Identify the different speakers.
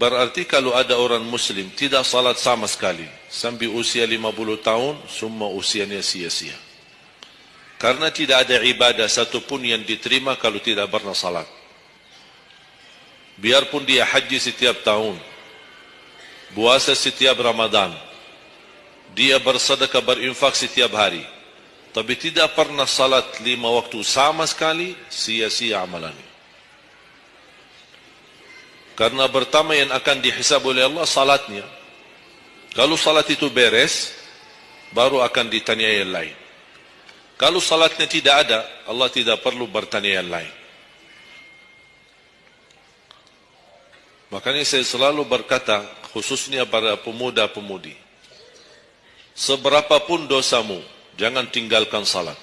Speaker 1: Berarti kalau ada orang muslim tidak salat sama sekali sampai usia 50 tahun semua usianya sia-sia. Karena tidak ada ibadah satupun yang diterima kalau tidak pernah salat. Biarpun dia haji setiap tahun, puasa setiap Ramadan, dia bersedekah berinfak setiap hari, tapi tidak pernah salat lima waktu sama sekali, sia-sia amalannya. Karena pertama yang akan dihisab oleh Allah salatnya. Kalau salat itu beres, baru akan ditanya yang lain. Kalau salatnya tidak ada, Allah tidak perlu bertanya yang lain. Makanya saya selalu berkata, khususnya para pemuda-pemudi, seberapapun dosamu, jangan tinggalkan salat.